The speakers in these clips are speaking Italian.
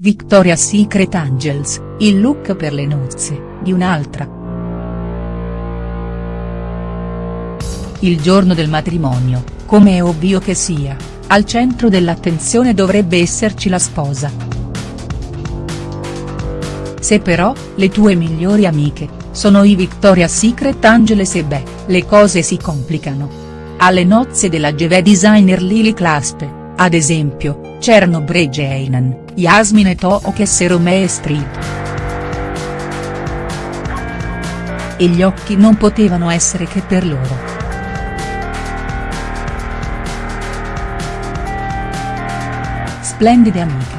Victoria's Secret Angels, il look per le nozze, di un'altra. Il giorno del matrimonio, come è ovvio che sia, al centro dell'attenzione dovrebbe esserci la sposa. Se però, le tue migliori amiche, sono i Victoria's Secret Angels e beh, le cose si complicano. Alle nozze della GV designer Lily Claspe, ad esempio, c'erano Bridge Yasmin Tookes e Romee Street. E gli occhi non potevano essere che per loro. Splendide amiche.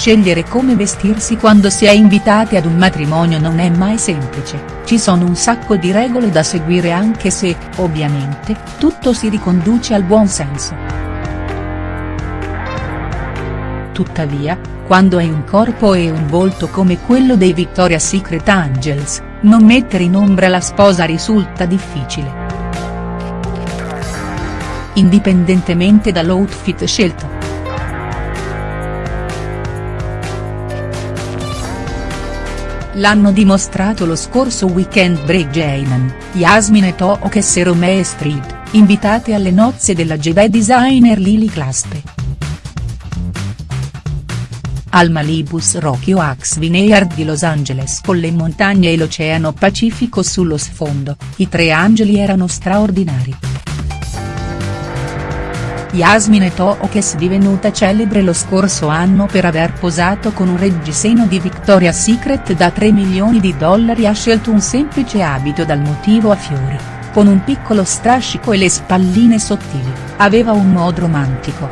Scegliere come vestirsi quando si è invitati ad un matrimonio non è mai semplice, ci sono un sacco di regole da seguire anche se, ovviamente, tutto si riconduce al buon senso. Tuttavia, quando hai un corpo e un volto come quello dei Victoria's Secret Angels, non mettere in ombra la sposa risulta difficile. Indipendentemente dall'outfit scelto. L'hanno dimostrato lo scorso weekend Bridge Ayman, Yasmin e Tookes e Romee Street, invitate alle nozze della GV designer Lily Claspe. Al Malibus Rocky Oaks Vineyard di Los Angeles con le montagne e l'oceano Pacifico sullo sfondo, i tre angeli erano straordinari. Yasmin Tookes divenuta celebre lo scorso anno per aver posato con un reggiseno di Victoria's Secret da 3 milioni di dollari ha scelto un semplice abito dal motivo a fiori, con un piccolo strascico e le spalline sottili, aveva un modo romantico.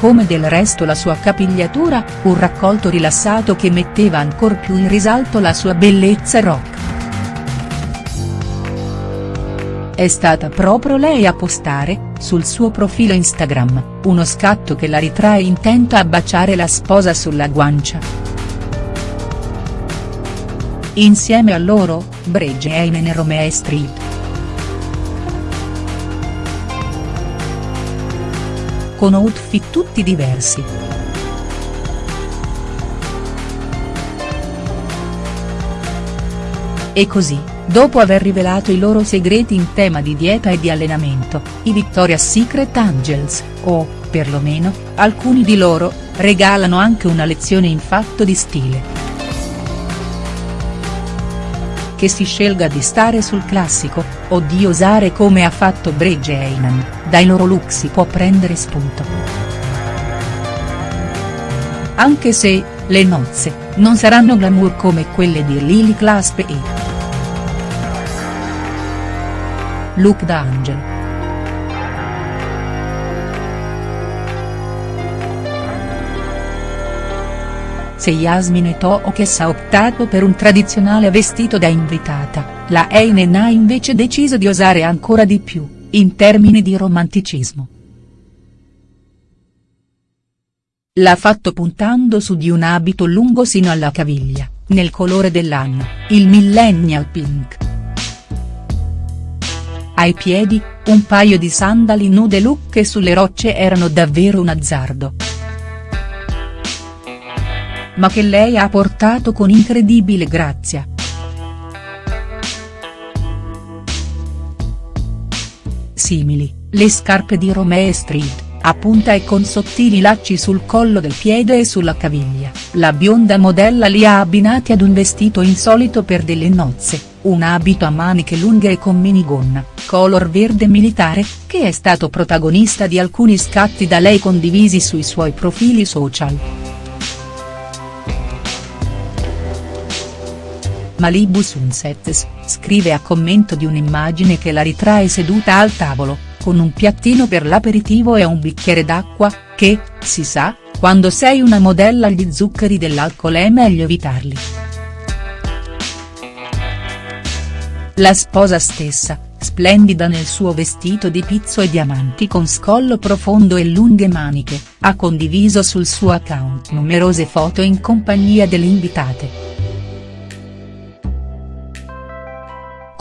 Come del resto la sua capigliatura, un raccolto rilassato che metteva ancor più in risalto la sua bellezza rock. È stata proprio lei a postare, sul suo profilo Instagram, uno scatto che la ritrae intenta a baciare la sposa sulla guancia. Insieme a loro, Bridge Ayman e Romee Street. Con outfit tutti diversi. E così, dopo aver rivelato i loro segreti in tema di dieta e di allenamento, i Victoria's Secret Angels, o, perlomeno, alcuni di loro, regalano anche una lezione in fatto di stile. Che si scelga di stare sul classico, o di osare come ha fatto Bridge Ayman, dai loro look si può prendere spunto. Anche se, le nozze, non saranno glamour come quelle di Lily Claspe e. Look da Angel. Se Yasmin Tookes ha optato per un tradizionale vestito da invitata, la Einen ha invece deciso di osare ancora di più, in termini di romanticismo. L'ha fatto puntando su di un abito lungo sino alla caviglia, nel colore dell'anno, il millennial pink. Ai piedi, un paio di sandali nude look che sulle rocce erano davvero un azzardo. Ma che lei ha portato con incredibile grazia. Simili, le scarpe di Romee Street, a punta e con sottili lacci sul collo del piede e sulla caviglia, la bionda modella li ha abbinati ad un vestito insolito per delle nozze, un abito a maniche lunghe e con minigonna, color verde militare, che è stato protagonista di alcuni scatti da lei condivisi sui suoi profili social. Malibu Sunsets, scrive a commento di un'immagine che la ritrae seduta al tavolo, con un piattino per l'aperitivo e un bicchiere d'acqua, che, si sa, quando sei una modella gli zuccheri dell'alcol è meglio evitarli. La sposa stessa, splendida nel suo vestito di pizzo e diamanti con scollo profondo e lunghe maniche, ha condiviso sul suo account numerose foto in compagnia delle invitate.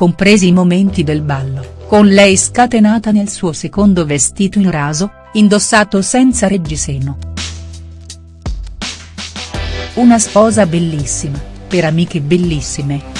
compresi i momenti del ballo, con lei scatenata nel suo secondo vestito in raso, indossato senza reggiseno. Una sposa bellissima, per amiche bellissime